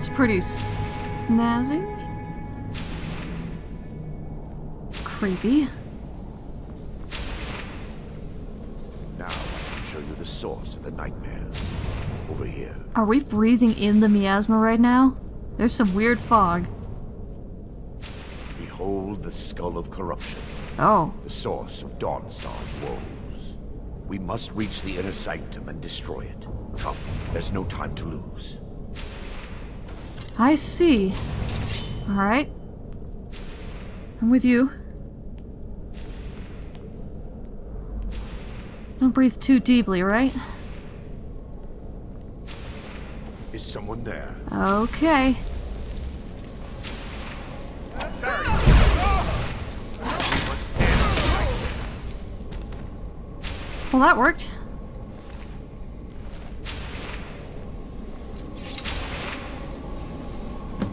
that's pretty snazzy. Creepy. Now I can show you the source of the nightmares. Over here. Are we breathing in the miasma right now? There's some weird fog. Behold the skull of corruption, Oh, the source of Dawnstar's woes. We must reach the inner sanctum and destroy it. Come, there's no time to lose. I see. Alright. I'm with you. Don't breathe too deeply, right? Is someone there? Okay. Well, that worked.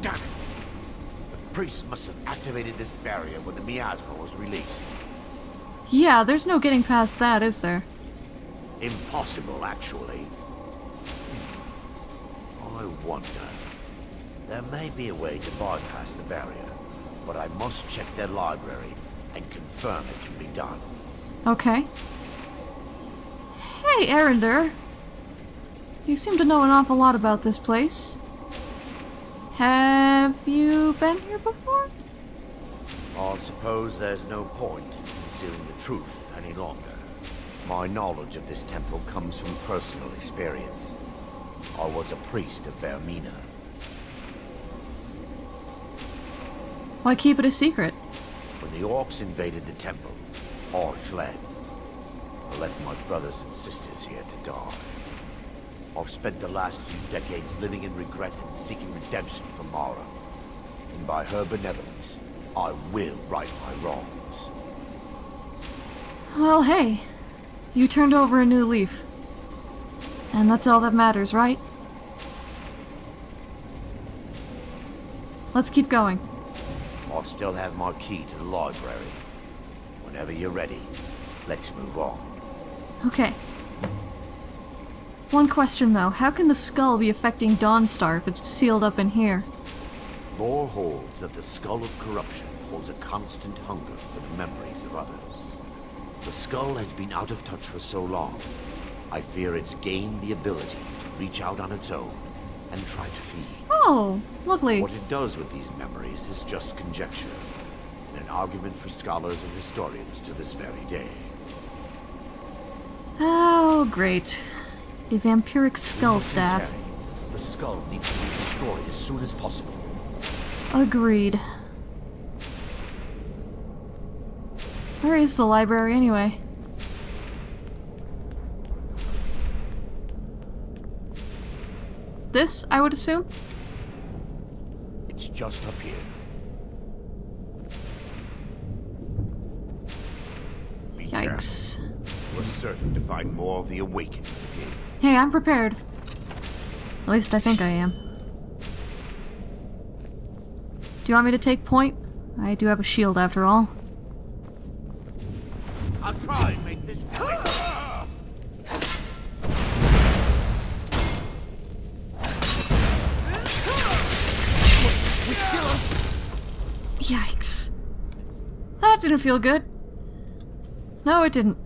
Damn it! The priest must have activated this barrier when the miasma was released. Yeah, there's no getting past that, is there? Impossible, actually. Hmm. I wonder. There may be a way to bypass the barrier, but I must check their library and confirm it can be done. Okay. Hey, Arender. You seem to know an awful lot about this place. Have you been here before? I suppose there's no point in concealing the truth any longer. My knowledge of this temple comes from personal experience. I was a priest of Vaermina. Why keep it a secret? When the orcs invaded the temple, I fled. I left my brothers and sisters here to die. I've spent the last few decades living in regret and seeking redemption from Mara. And by her benevolence, I will right my wrongs. Well, hey. You turned over a new leaf. And that's all that matters, right? Let's keep going. I still have my key to the library. Whenever you're ready, let's move on. Okay. One question though, how can the skull be affecting Dawnstar if it's sealed up in here? Lore holds that the Skull of Corruption holds a constant hunger for the memories of others. The skull has been out of touch for so long, I fear it's gained the ability to reach out on its own and try to feed. Oh, lovely. What it does with these memories is just conjecture, and an argument for scholars and historians to this very day. Oh, great. A vampiric skull staff. The skull needs to be destroyed as soon as possible. Agreed. Where is the library anyway? This, I would assume? It's just up here. Be careful. We're certain to find more of the awakened. Hey, I'm prepared. At least I think I am. Do you want me to take point? I do have a shield after all. I'll try and make this quick. Yikes. That didn't feel good. No, it didn't.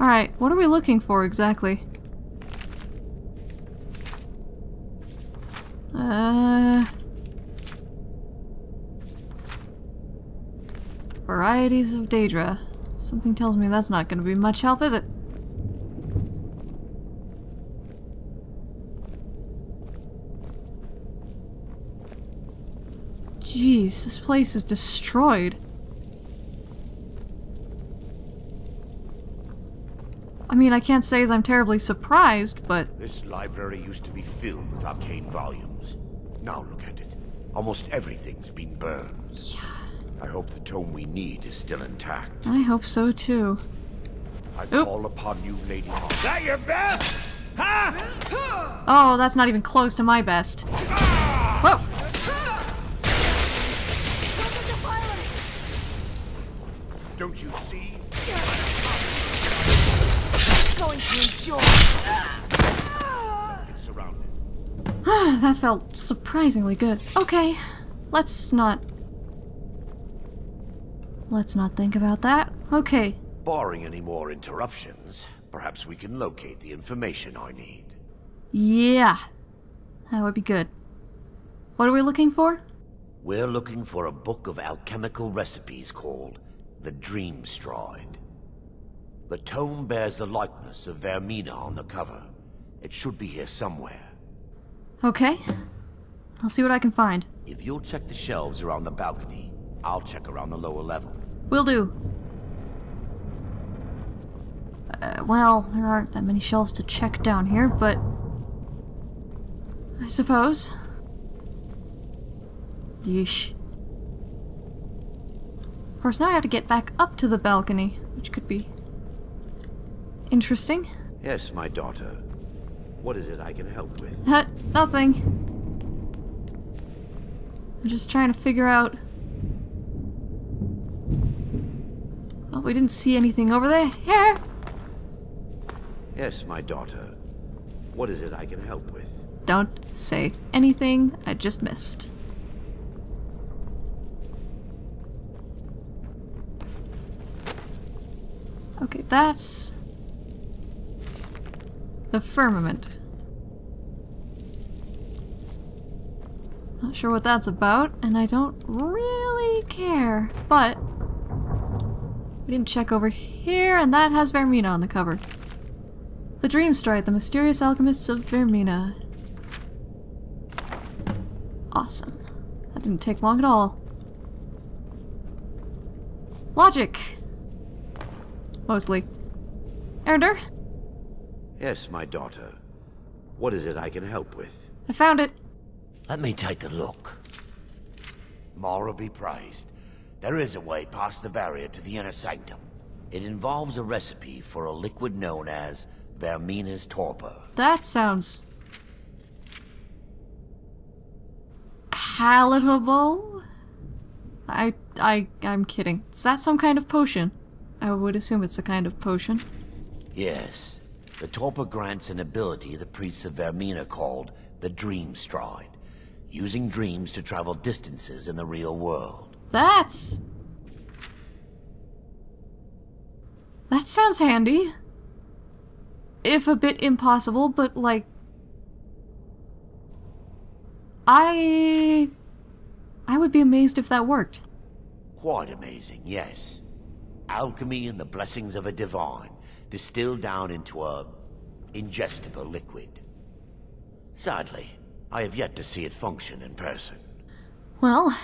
Alright, what are we looking for exactly? Uh... Varieties of Daedra. Something tells me that's not gonna be much help, is it? Jeez, this place is destroyed. Mean, I can't say as I'm terribly surprised, but This library used to be filled with arcane volumes. Now look at it. Almost everything's been burned. yeah, I hope the tome we need is still intact. I hope so too. I Oop. call upon you, Lady Hawk. That your best? Huh? Oh, that's not even close to my best. Whoa! Don't you see? Ah, that felt surprisingly good. Okay, let's not. Let's not think about that. Okay, Barring any more interruptions, perhaps we can locate the information I need. yeah. That would be good. What are we looking for? We're looking for a book of alchemical recipes called the Dream Stride. The tome bears the likeness of Vaermina on the cover. It should be here somewhere. Okay. I'll see what I can find. If you'll check the shelves around the balcony, I'll check around the lower level. Will do. Uh, well, there aren't that many shelves to check down here, but. I suppose. Yeesh. Of course, now I have to get back up to the balcony, which could be. Interesting. Yes, my daughter. What is it I can help with? Uh, nothing. I'm just trying to figure out. Oh, we didn't see anything over there. Here! Yes, my daughter. What is it I can help with? Don't say anything I just missed. Okay, that's the firmament. Not sure what that's about, and I don't really care, but we didn't check over here, and that has Vaermina on the cover. The Dream Stride, the Mysterious Alchemists of Vaermina. Awesome. That didn't take long at all. Logic! Mostly. Erder, Yes, my daughter. What is it I can help with? I found it. Let me take a look. Mara be praised. There is a way past the barrier to the inner sanctum. It involves a recipe for a liquid known as Vaermina's torpor. That sounds... palatable? I, I, I'm kidding. Is that some kind of potion? I would assume it's a kind of potion. Yes, the torpor grants an ability the priests of Vaermina called the Dream Stride, using dreams to travel distances in the real world. That's... That sounds handy. If a bit impossible, but like... I... I would be amazed if that worked. Quite amazing, yes. Alchemy and the blessings of a divine, distilled down into a ingestible liquid. Sadly, I have yet to see it function in person. Well...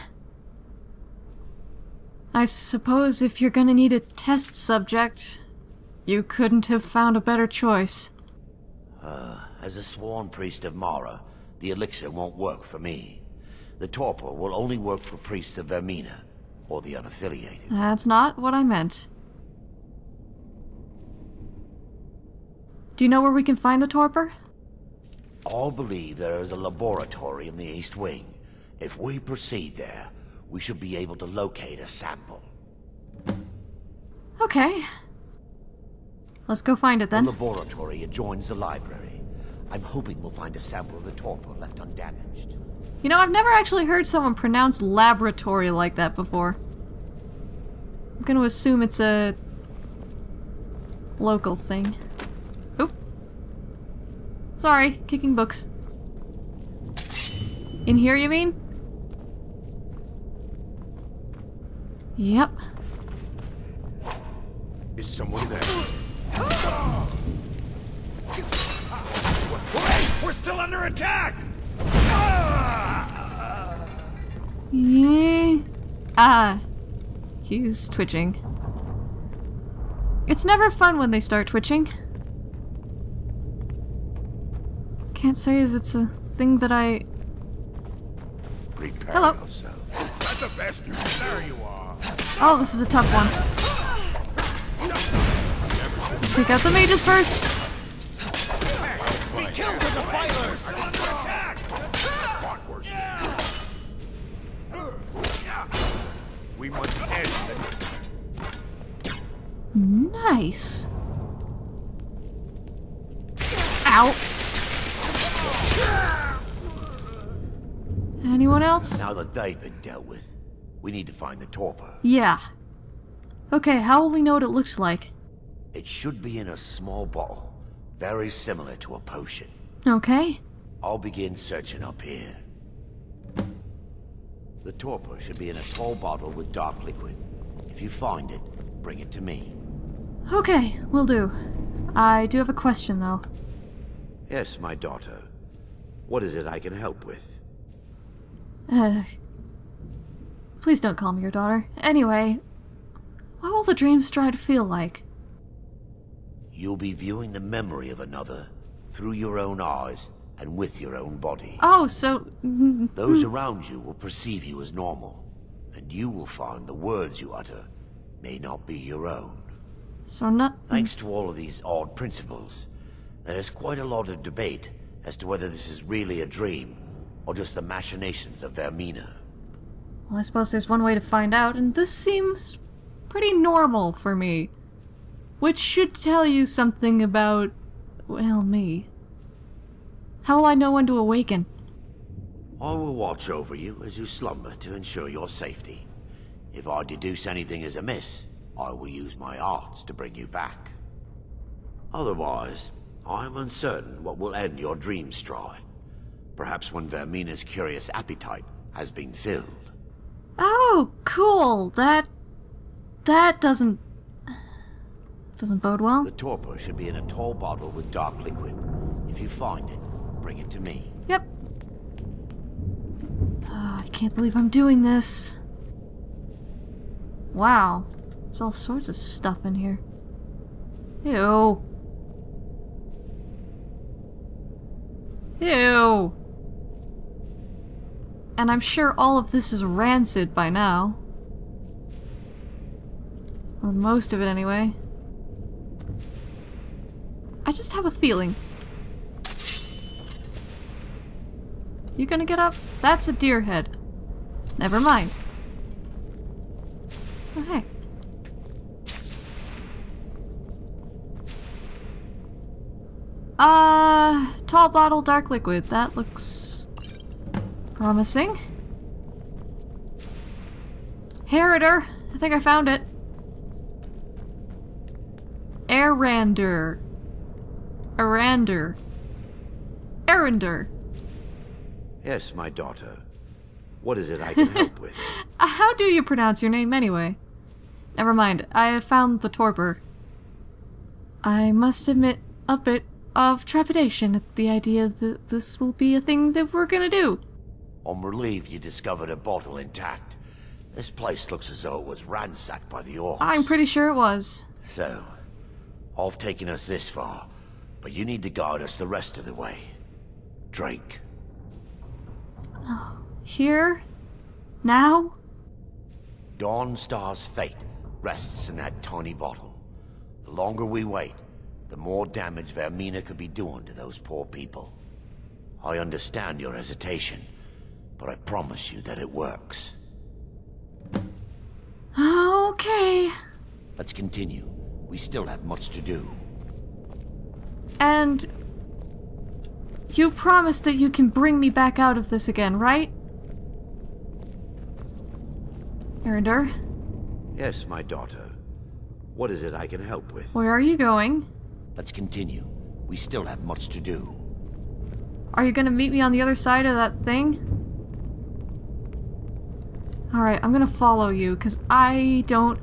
I suppose if you're gonna need a test subject, you couldn't have found a better choice. Uh, as a sworn priest of Mara, the elixir won't work for me. The torpor will only work for priests of Vaermina, or the unaffiliated. That's not what I meant. Do you know where we can find the torpor? All believe there is a laboratory in the East Wing. If we proceed there, we should be able to locate a sample. Okay. Let's go find it then. The laboratory adjoins the library. I'm hoping we'll find a sample of the torpor left undamaged. You know, I've never actually heard someone pronounce laboratory like that before. I'm gonna assume it's a local thing. Oop. Sorry, kicking books. In here, you mean? Yep. Is someone there? We're still under attack! Yeah. Ah. He's twitching. It's never fun when they start twitching. Can't say is it's a thing that I. Prepare Hello. yourself. That's a bastard. There you are. Oh, this is a tough one. Take out the mages first. Be killed with the fighters! Attack! Fought worse than We must end them. Nice. Ow. Anyone else? Now that they've been dealt with, we need to find the torpor. Yeah. Okay, how will we know what it looks like? It should be in a small bottle, very similar to a potion. Okay. I'll begin searching up here. The torpor should be in a tall bottle with dark liquid. If you find it, bring it to me. Okay, will do. I do have a question though. Yes, my daughter. What is it I can help with? Uh, please don't call me your daughter. Anyway, what will the dream stride feel like? You'll be viewing the memory of another through your own eyes and with your own body. Oh, so mm, Those around you will perceive you as normal, and you will find the words you utter may not be your own. so not. Thanks to all of these odd principles, there is quite a lot of debate as to whether this is really a dream or just the machinations of Vaermina. Well, I suppose there's one way to find out, and this seems pretty normal for me. Which should tell you something about, well, me. How will I know when to awaken? I will watch over you as you slumber to ensure your safety. If I deduce anything is amiss, I will use my arts to bring you back. Otherwise, I am uncertain what will end your dream stride. Perhaps when Vaermina's curious appetite has been filled. Oh, cool. That. That doesn't. doesn't bode well. The torpor should be in a tall bottle with dark liquid. If you find it, bring it to me. Yep. Ah, I can't believe I'm doing this. Wow. There's all sorts of stuff in here. Ew. Ew. And I'm sure all of this is rancid by now. Or most of it anyway. I just have a feeling You gonna get up? That's a deer head. Never mind. Oh, hey. Uh, tall bottle, dark liquid. That looks promising. Heritor. I think I found it. Arander. Arander. Arender. Yes, my daughter. What is it I can help with? How do you pronounce your name anyway? Never mind, I have found the torpor. I must admit a bit of trepidation at the idea that this will be a thing that we're gonna do. I'm relieved you discovered a bottle intact. This place looks as though it was ransacked by the orcs. I'm pretty sure it was. So, I've taken us this far, but you need to guide us the rest of the way. Drink. Here? Now? Dawnstar's fate rests in that tiny bottle. The longer we wait, the more damage Vaermina could be doing to those poor people. I understand your hesitation, but I promise you that it works. Okay. Let's continue. We still have much to do. And you promise that you can bring me back out of this again, right? Erinder, Yes, my daughter. What is it I can help with? where are you going? Let's continue. We still have much to do. Are you gonna meet me on the other side of that thing? Alright, I'm gonna follow you, because I don't...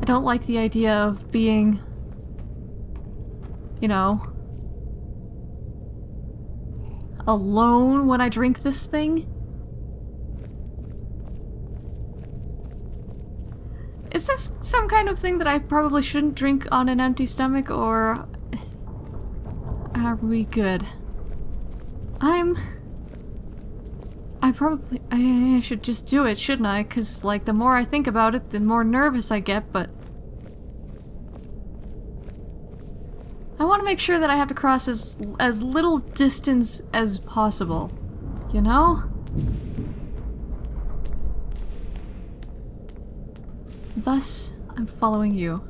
I don't like the idea of being... You know... Alone when I drink this thing? Is this some kind of thing that I probably shouldn't drink on an empty stomach, or... Are we good? I'm... I probably... I should just do it, shouldn't I? Because, like, the more I think about it, the more nervous I get, but... I want to make sure that I have to cross as, as little distance as possible. You know? Thus, I'm following you.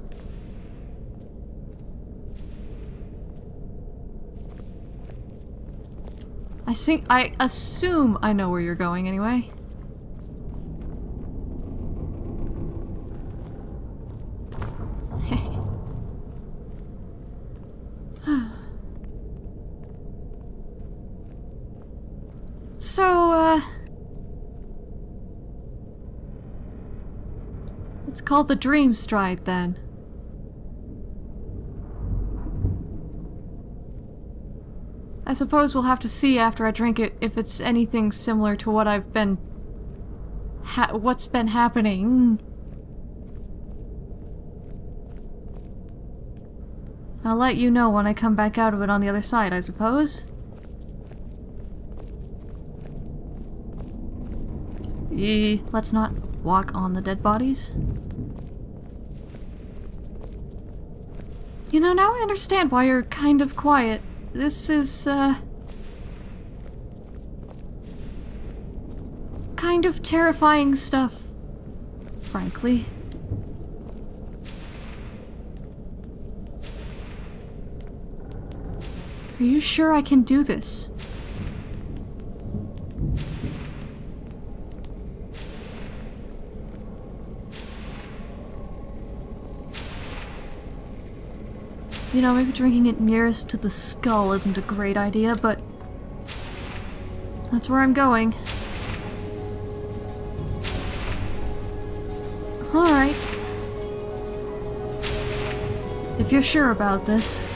I think- I assume I know where you're going anyway. Called the Dream Stride, then. I suppose we'll have to see after I drink it if it's anything similar to what I've been... Ha what's been happening. I'll let you know when I come back out of it on the other side, I suppose. Eh, let's not walk on the dead bodies. You know, now I understand why you're kind of quiet. This is, uh... Kind of terrifying stuff, frankly. Are you sure I can do this? You know, maybe drinking it nearest to the skull isn't a great idea, but... That's where I'm going. Alright. If you're sure about this.